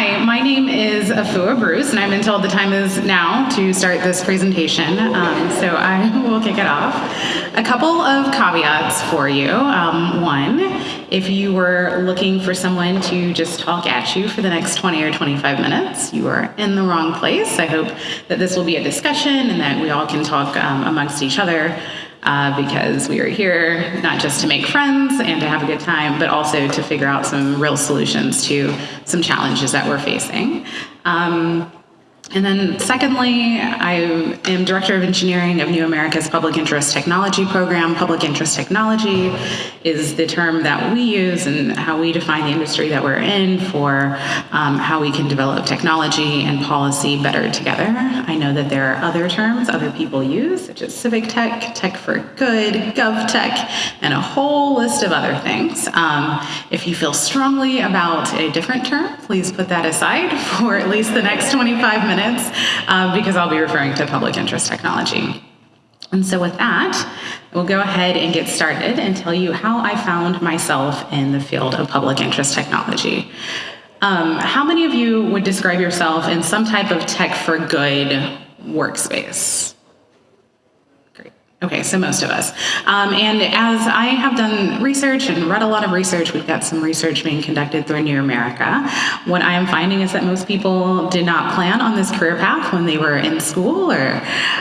Hi, my name is Afua Bruce, and I've been told the time is now to start this presentation, um, so I will kick it off. A couple of caveats for you. Um, one, if you were looking for someone to just talk at you for the next 20 or 25 minutes, you are in the wrong place. I hope that this will be a discussion and that we all can talk um, amongst each other uh, because we are here not just to make friends and to have a good time, but also to figure out some real solutions to some challenges that we're facing. Um, and then secondly, I am Director of Engineering of New America's Public Interest Technology Program. Public Interest Technology is the term that we use and how we define the industry that we're in for um, how we can develop technology and policy better together. I know that there are other terms other people use, such as civic tech, tech for good, gov tech, and a whole list of other things. Um, if you feel strongly about a different term, please put that aside for at least the next 25 minutes minutes uh, because I'll be referring to public interest technology. And so with that, we'll go ahead and get started and tell you how I found myself in the field of public interest technology. Um, how many of you would describe yourself in some type of tech for good workspace? Okay, so most of us. Um, and as I have done research and read a lot of research, we've got some research being conducted through New America. What I am finding is that most people did not plan on this career path when they were in school or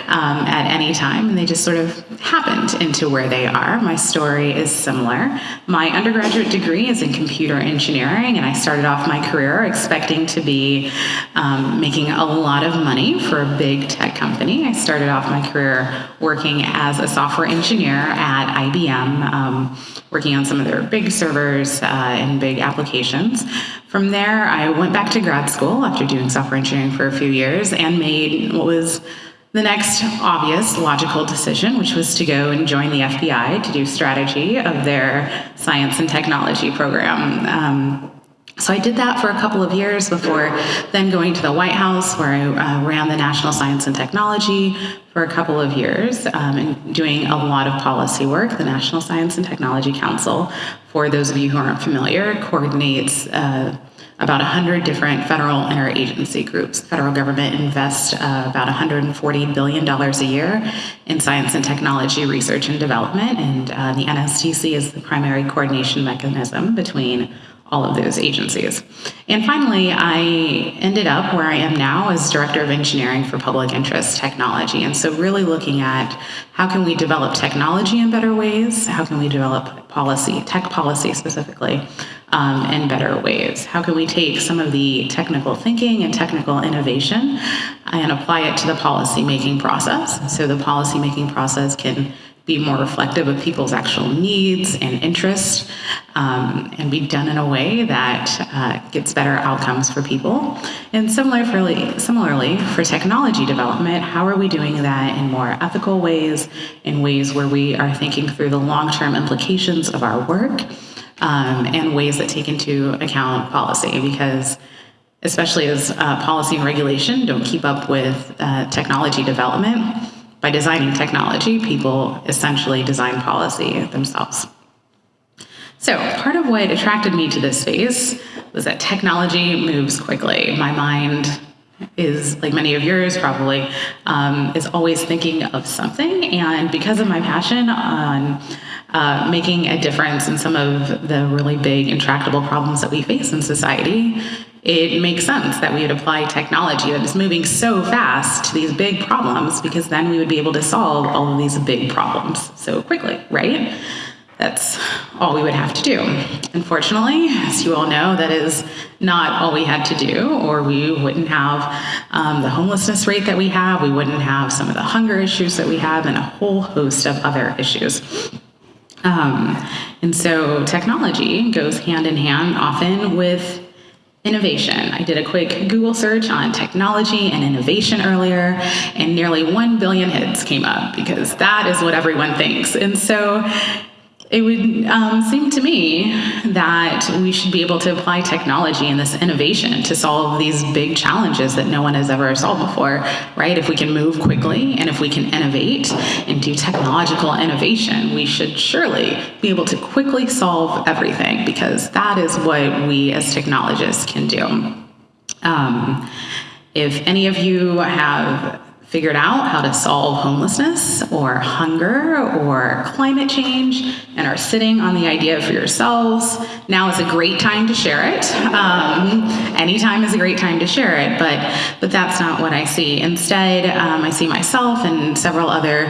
um, at any time, and they just sort of happened into where they are. My story is similar. My undergraduate degree is in computer engineering, and I started off my career expecting to be um, making a lot of money for a big tech company. I started off my career working as as a software engineer at IBM, um, working on some of their big servers uh, and big applications. From there, I went back to grad school after doing software engineering for a few years and made what was the next obvious logical decision, which was to go and join the FBI to do strategy of their science and technology program. Um, so I did that for a couple of years before then going to the White House, where I uh, ran the National Science and Technology for a couple of years um, and doing a lot of policy work. The National Science and Technology Council, for those of you who aren't familiar, coordinates uh, about 100 different federal interagency groups. The federal government invests uh, about $140 billion a year in science and technology research and development, and uh, the NSTC is the primary coordination mechanism between all of those agencies. And finally, I ended up where I am now as Director of Engineering for Public Interest Technology. And so really looking at how can we develop technology in better ways? How can we develop policy, tech policy specifically, um, in better ways? How can we take some of the technical thinking and technical innovation and apply it to the policy making process? So the policy making process can be more reflective of people's actual needs and interests um, and be done in a way that uh, gets better outcomes for people. And similarly, similarly, for technology development, how are we doing that in more ethical ways, in ways where we are thinking through the long-term implications of our work um, and ways that take into account policy because especially as uh, policy and regulation don't keep up with uh, technology development, by designing technology, people essentially design policy themselves. So part of what attracted me to this space was that technology moves quickly. My mind is, like many of yours probably, um, is always thinking of something. And because of my passion on uh, making a difference in some of the really big intractable problems that we face in society, it makes sense that we would apply technology that is moving so fast to these big problems because then we would be able to solve all of these big problems so quickly, right? That's all we would have to do. Unfortunately, as you all know, that is not all we had to do, or we wouldn't have um, the homelessness rate that we have, we wouldn't have some of the hunger issues that we have, and a whole host of other issues. Um, and so technology goes hand in hand often with Innovation. I did a quick Google search on technology and innovation earlier, and nearly 1 billion hits came up because that is what everyone thinks. And so it would um, seem to me that we should be able to apply technology and this innovation to solve these big challenges that no one has ever solved before, right? If we can move quickly and if we can innovate and do technological innovation, we should surely be able to quickly solve everything because that is what we as technologists can do. Um, if any of you have figured out how to solve homelessness or hunger or climate change and are sitting on the idea for yourselves, now is a great time to share it. Um, anytime is a great time to share it, but, but that's not what I see. Instead, um, I see myself and several other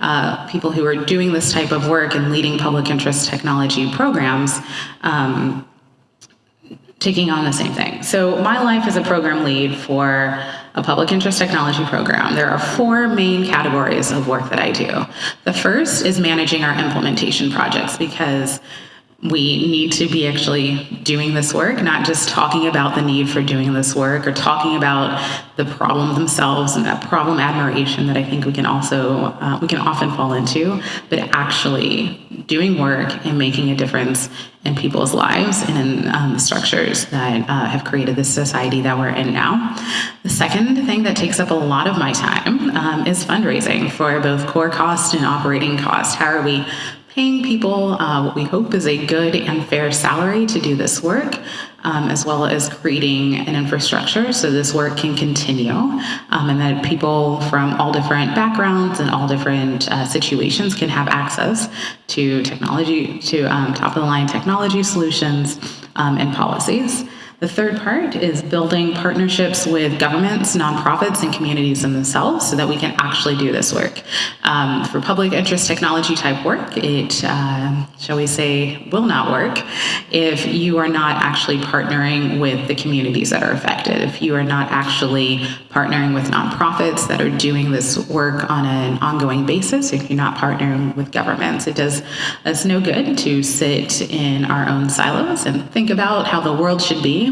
uh, people who are doing this type of work and leading public interest technology programs um, taking on the same thing. So my life is a program lead for a public interest technology program, there are four main categories of work that I do. The first is managing our implementation projects because we need to be actually doing this work, not just talking about the need for doing this work or talking about the problem themselves and that problem admiration that I think we can also, uh, we can often fall into, but actually doing work and making a difference in people's lives and in um, the structures that uh, have created this society that we're in now. The second thing that takes up a lot of my time um, is fundraising for both core cost and operating cost. How are we paying people uh, what we hope is a good and fair salary to do this work, um, as well as creating an infrastructure so this work can continue um, and that people from all different backgrounds and all different uh, situations can have access to technology, to um, top of the line technology solutions um, and policies. The third part is building partnerships with governments, nonprofits, and communities themselves so that we can actually do this work. Um, for public interest technology type work, it, uh, shall we say, will not work if you are not actually partnering with the communities that are affected, if you are not actually partnering with nonprofits that are doing this work on an ongoing basis, if you're not partnering with governments. It does us no good to sit in our own silos and think about how the world should be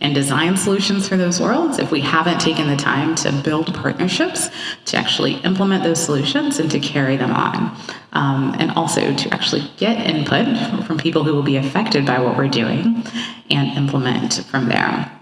and design solutions for those worlds if we haven't taken the time to build partnerships to actually implement those solutions and to carry them on. Um, and also to actually get input from people who will be affected by what we're doing and implement from there.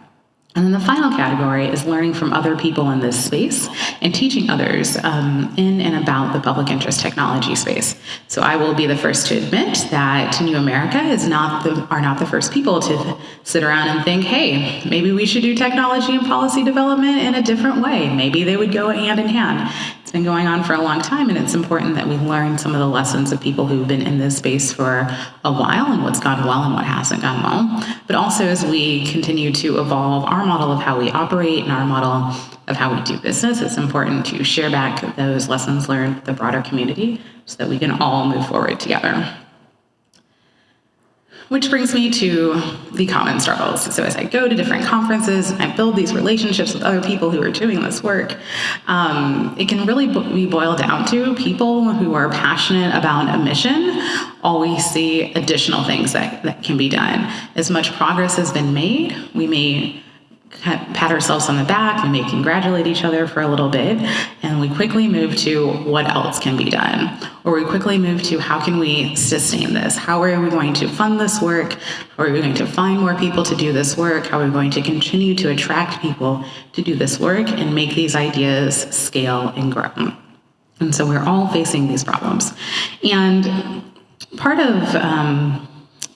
And then the final category is learning from other people in this space and teaching others um, in and about the public interest technology space. So I will be the first to admit that New America is not the, are not the first people to sit around and think, hey, maybe we should do technology and policy development in a different way. Maybe they would go hand in hand. It's been going on for a long time, and it's important that we learn some of the lessons of people who've been in this space for a while and what's gone well and what hasn't gone well. But also as we continue to evolve our model of how we operate and our model of how we do business, it's important to share back those lessons learned with the broader community so that we can all move forward together. Which brings me to the common struggles. So as I go to different conferences, I build these relationships with other people who are doing this work, um, it can really be boiled down to people who are passionate about a mission always see additional things that, that can be done. As much progress has been made, we may pat ourselves on the back, we may congratulate each other for a little bit, and we quickly move to what else can be done. Or we quickly move to how can we sustain this? How are we going to fund this work? How are we going to find more people to do this work? How are we going to continue to attract people to do this work and make these ideas scale and grow? And so we're all facing these problems. And part of, um,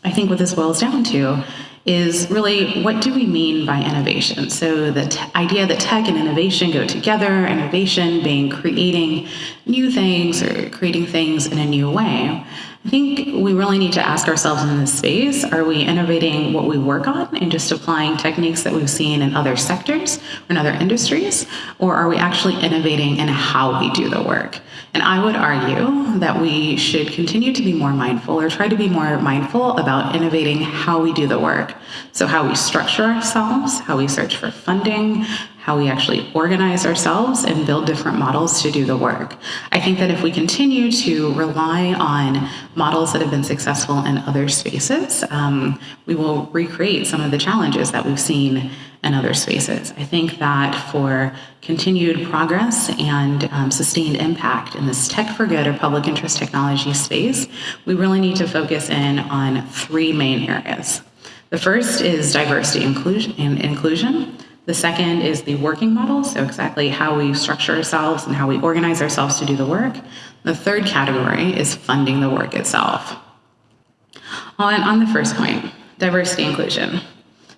I think what this boils down to is really what do we mean by innovation? So the idea that tech and innovation go together, innovation being creating new things or creating things in a new way. I think we really need to ask ourselves in this space, are we innovating what we work on and just applying techniques that we've seen in other sectors or in other industries? Or are we actually innovating in how we do the work? And I would argue that we should continue to be more mindful or try to be more mindful about innovating how we do the work. So how we structure ourselves, how we search for funding, how we actually organize ourselves and build different models to do the work. I think that if we continue to rely on models that have been successful in other spaces, um, we will recreate some of the challenges that we've seen in other spaces. I think that for continued progress and um, sustained impact in this tech for good or public interest technology space, we really need to focus in on three main areas. The first is diversity inclusion and inclusion. The second is the working model, so exactly how we structure ourselves and how we organize ourselves to do the work. The third category is funding the work itself. On, on the first point, diversity inclusion.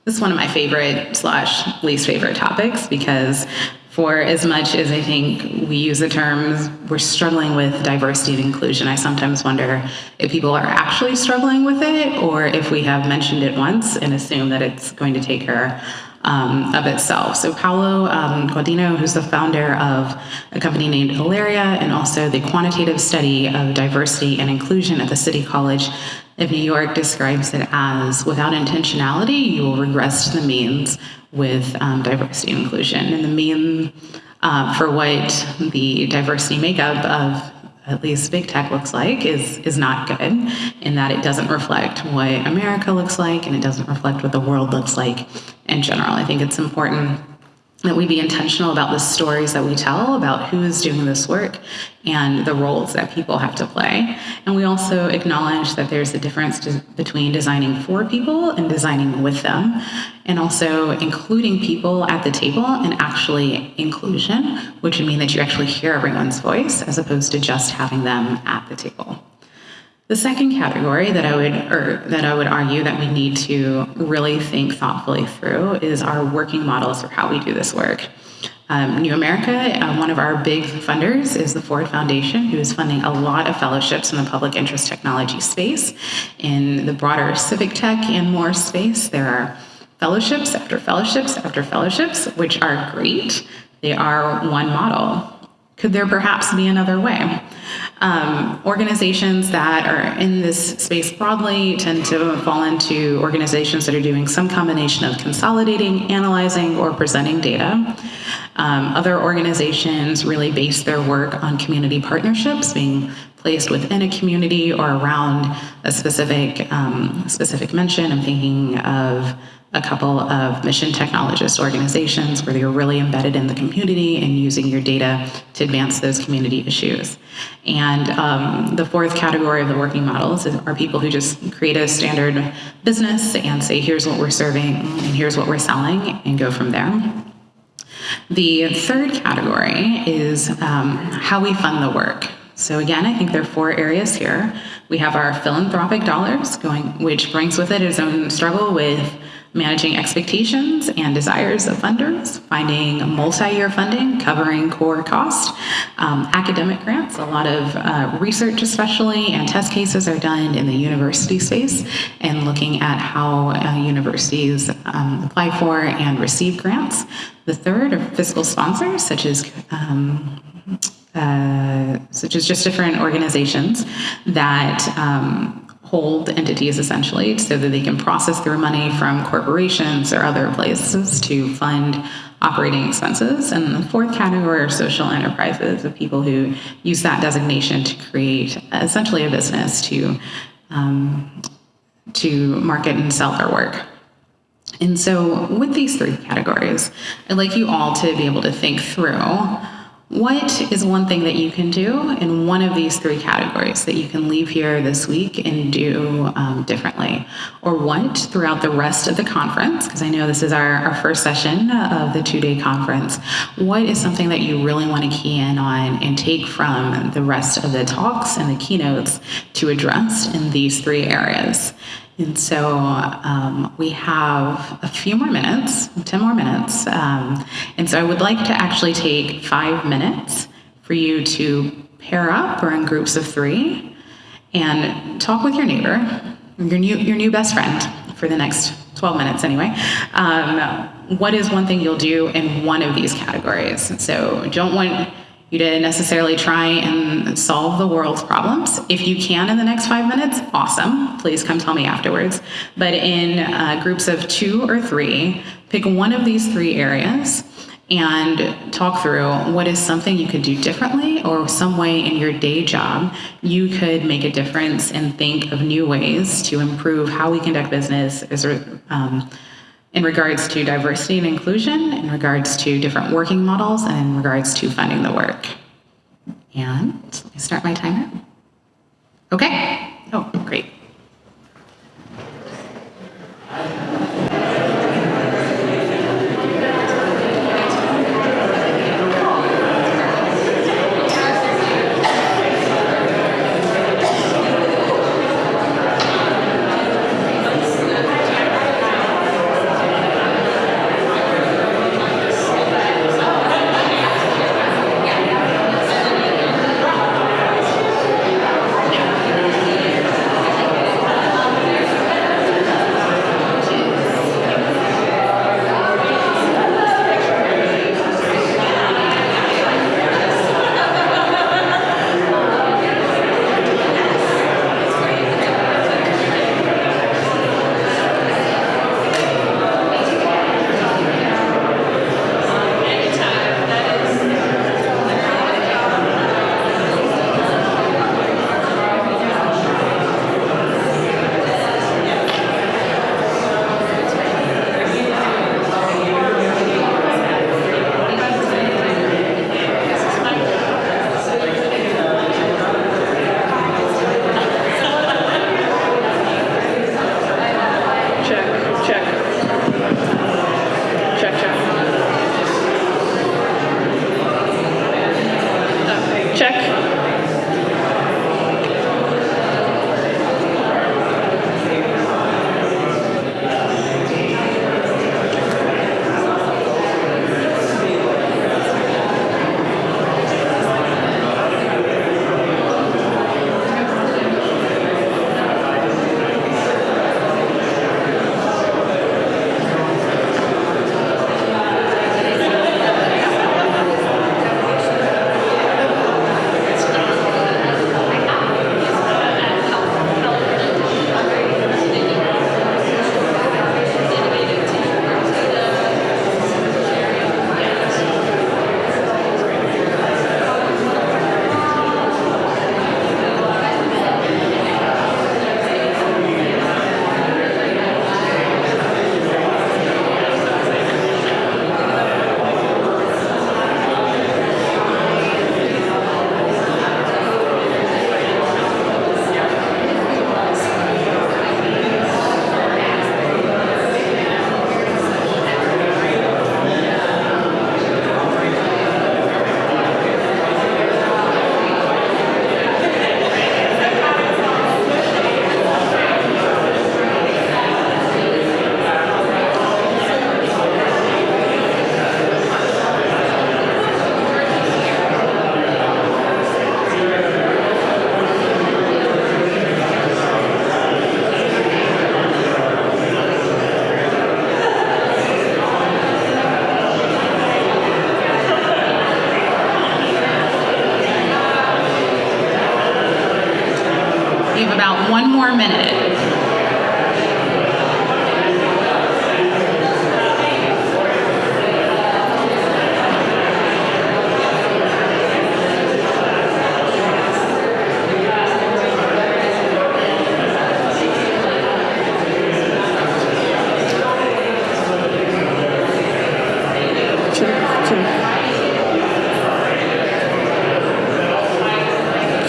this is one of my favorite slash least favorite topics because for as much as I think we use the terms, we're struggling with diversity and inclusion. I sometimes wonder if people are actually struggling with it or if we have mentioned it once and assume that it's going to take care um, of itself. So Paolo um, Gaudiano, who's the founder of a company named Aleria and also the quantitative study of diversity and inclusion at the City College of New York describes it as without intentionality, you will regress to the means with um, diversity and inclusion. And the mean uh, for what the diversity makeup of at least big tech looks like is is not good in that it doesn't reflect what America looks like and it doesn't reflect what the world looks like in general. I think it's important that we be intentional about the stories that we tell about who is doing this work and the roles that people have to play. And we also acknowledge that there's a difference between designing for people and designing with them, and also including people at the table and actually inclusion, which would mean that you actually hear everyone's voice as opposed to just having them at the table. The second category that I would or that I would argue that we need to really think thoughtfully through is our working models for how we do this work. Um, New America, uh, one of our big funders is the Ford Foundation, who is funding a lot of fellowships in the public interest technology space. In the broader civic tech and more space, there are fellowships after fellowships after fellowships, which are great. They are one model. Could there perhaps be another way? Um, organizations that are in this space broadly tend to fall into organizations that are doing some combination of consolidating, analyzing, or presenting data. Um, other organizations really base their work on community partnerships, being placed within a community or around a specific um, specific mention. I'm thinking of a couple of mission technologist organizations where you're really embedded in the community and using your data to advance those community issues. And um, the fourth category of the working models are people who just create a standard business and say, here's what we're serving and here's what we're selling and go from there. The third category is um, how we fund the work. So again, I think there are four areas here. We have our philanthropic dollars going, which brings with it its own struggle with managing expectations and desires of funders, finding multi-year funding covering core cost, um, academic grants, a lot of uh, research especially and test cases are done in the university space and looking at how uh, universities um, apply for and receive grants. The third are fiscal sponsors such as um, uh, such as just different organizations that um, hold entities essentially so that they can process their money from corporations or other places to fund operating expenses. And the fourth category are social enterprises of people who use that designation to create essentially a business to, um, to market and sell their work. And so with these three categories, I'd like you all to be able to think through what is one thing that you can do in one of these three categories that you can leave here this week and do um, differently? Or what throughout the rest of the conference, because I know this is our, our first session of the two-day conference, what is something that you really want to key in on and take from the rest of the talks and the keynotes to address in these three areas? And so um, we have a few more minutes, 10 more minutes. Um, and so I would like to actually take five minutes for you to pair up or in groups of three and talk with your neighbor, your new, your new best friend for the next 12 minutes anyway. Um, what is one thing you'll do in one of these categories? So don't want you to necessarily try and solve the world's problems. If you can in the next five minutes, awesome. Please come tell me afterwards. But in uh, groups of two or three, pick one of these three areas and talk through what is something you could do differently or some way in your day job you could make a difference and think of new ways to improve how we conduct business as um, in regards to diversity and inclusion, in regards to different working models, and in regards to funding the work. And me start my timer. Okay. Oh, great.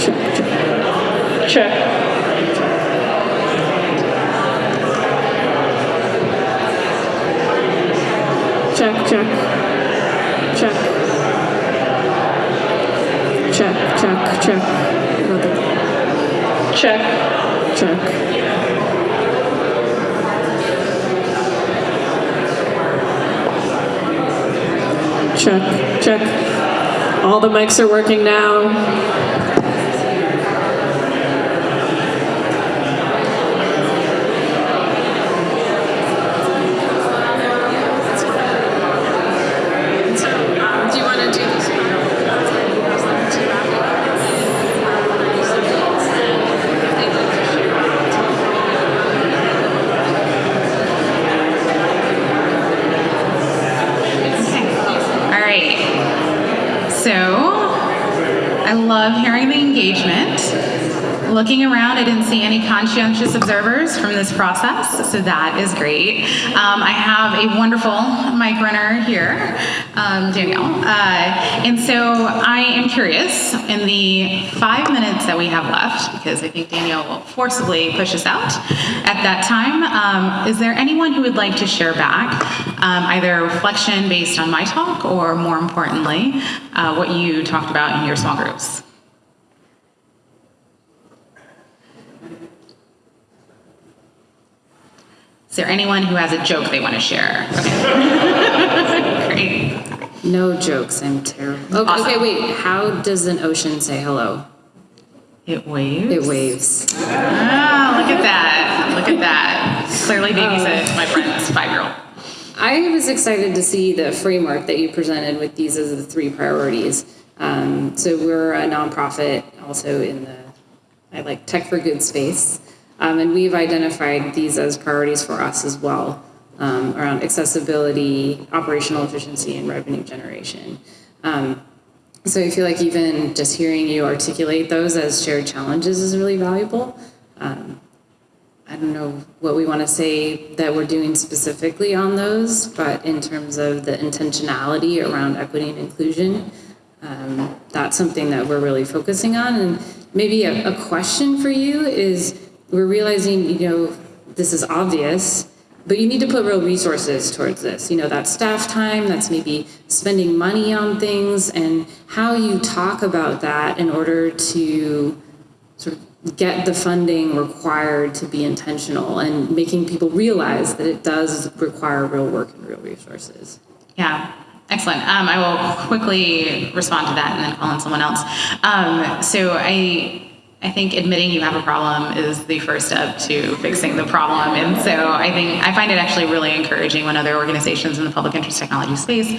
Check, check. Check. Check, check. Check. Check, check, check. Check. Check. Check, check. All the mics are working now. So, um, do you want to do this? All right. So, I love hearing the engagement. Looking around, I didn't see any conscientious observers from this process, so that is great. Um, I have a wonderful mic runner here, um, Danielle. Uh, and so I am curious, in the five minutes that we have left, because I think Danielle will forcibly push us out at that time, um, is there anyone who would like to share back um, either reflection based on my talk or more importantly, uh, what you talked about in your small groups? Is there anyone who has a joke they want to share? Okay. Great. No jokes. I'm terrible. Okay, Awesome. okay, wait. How does an ocean say hello? It waves. It waves. Ah, look at that. Look at that. Clearly babysit my friend's five-year-old. I was excited to see the framework that you presented with these as the three priorities. Um, so we're a nonprofit, also in the I like tech for good space, um, and we've identified these as priorities for us as well um, around accessibility, operational efficiency, and revenue generation. Um, So I feel like even just hearing you articulate those as shared challenges is really valuable. Um, I don't know what we want to say that we're doing specifically on those, but in terms of the intentionality around equity and inclusion, um, that's something that we're really focusing on. And maybe a, a question for you is we're realizing, you know, this is obvious, but you need to put real resources towards this. You know, that staff time, that's maybe spending money on things, and how you talk about that in order to sort of get the funding required to be intentional and making people realize that it does require real work and real resources. Yeah, excellent. Um, I will quickly respond to that and then call on someone else. Um, so I, I think admitting you have a problem is the first step to fixing the problem. And so I think I find it actually really encouraging when other organizations in the public interest technology space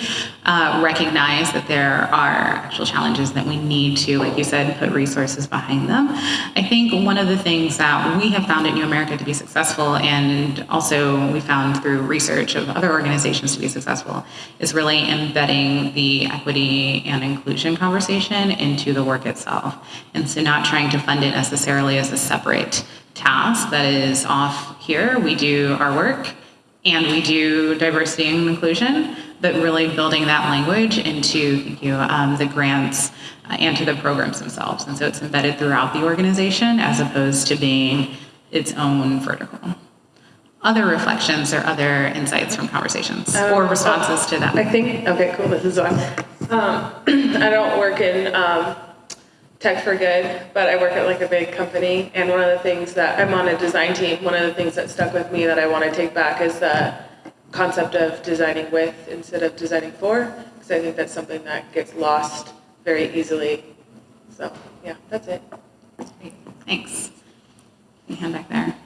uh, recognize that there are actual challenges that we need to, like you said, put resources behind them. I think one of the things that we have found at New America to be successful, and also we found through research of other organizations to be successful, is really embedding the equity and inclusion conversation into the work itself. And so not trying to fund it necessarily as a separate task that is off here. We do our work and we do diversity and inclusion, but really building that language into thank you, um, the grants uh, and to the programs themselves. And so it's embedded throughout the organization as opposed to being its own vertical. Other reflections or other insights from conversations or responses to that? I think, okay, cool, this is on. Um, I don't work in, um, tech for good, but I work at like a big company. And one of the things that, I'm on a design team, one of the things that stuck with me that I want to take back is the concept of designing with instead of designing for. Because I think that's something that gets lost very easily. So, yeah, that's it. Great, Thanks. Your hand back there.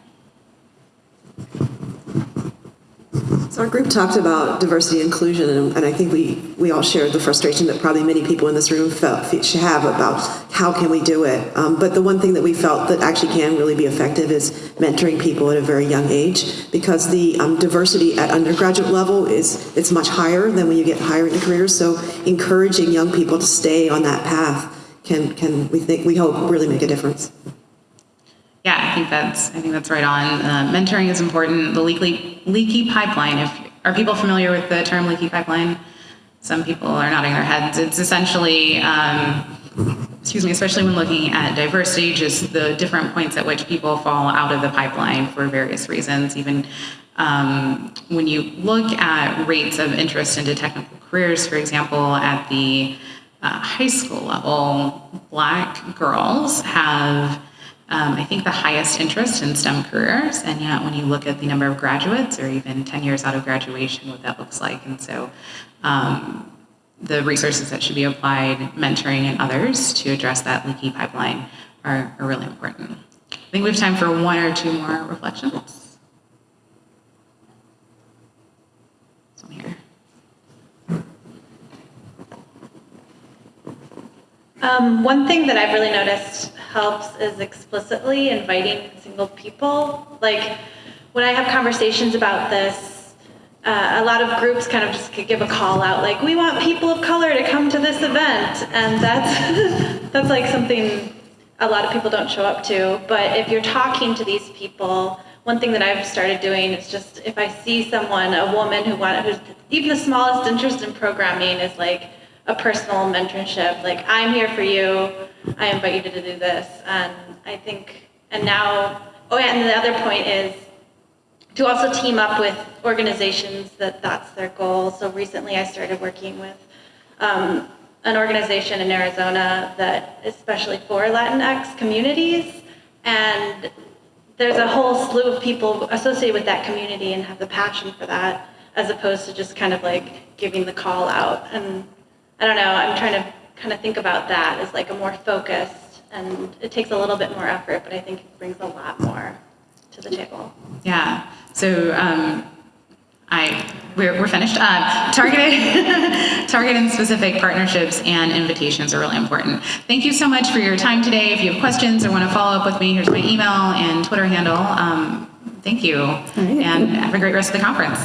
So our group talked about diversity and inclusion, and, and I think we, we all shared the frustration that probably many people in this room felt should have about how can we do it. Um, but the one thing that we felt that actually can really be effective is mentoring people at a very young age, because the um, diversity at undergraduate level is it's much higher than when you get higher into careers. So encouraging young people to stay on that path can can we think we hope really make a difference. I think that's I think that's right on. Uh, mentoring is important. The leaky leaky pipeline. If are people familiar with the term leaky pipeline? Some people are nodding their heads. It's essentially, um, excuse me, especially when looking at diversity, just the different points at which people fall out of the pipeline for various reasons. Even um, when you look at rates of interest into technical careers, for example, at the uh, high school level, black girls have um, I think the highest interest in STEM careers, and yet when you look at the number of graduates or even 10 years out of graduation, what that looks like. And so um, the resources that should be applied, mentoring and others to address that leaky pipeline are, are really important. I think we have time for one or two more reflections. Um, one thing that I've really noticed helps is explicitly inviting single people. Like when I have conversations about this, uh, a lot of groups kind of just give a call out, like we want people of color to come to this event, and that's that's like something a lot of people don't show up to. But if you're talking to these people, one thing that I've started doing is just if I see someone, a woman who want, who's even the smallest interest in programming is like a personal mentorship. Like, I'm here for you. I invite you to do this. And I think, and now, oh yeah, and the other point is to also team up with organizations that that's their goal. So recently I started working with um, an organization in Arizona that especially for Latinx communities. And there's a whole slew of people associated with that community and have the passion for that as opposed to just kind of like giving the call out and I don't know, I'm trying to kind of think about that as like a more focused, and it takes a little bit more effort, but I think it brings a lot more to the table. Yeah. So um, I we're, we're finished. Uh, targeted target and specific partnerships and invitations are really important. Thank you so much for your time today. If you have questions or want to follow up with me, here's my email and Twitter handle. Um, thank you, and have a great rest of the conference.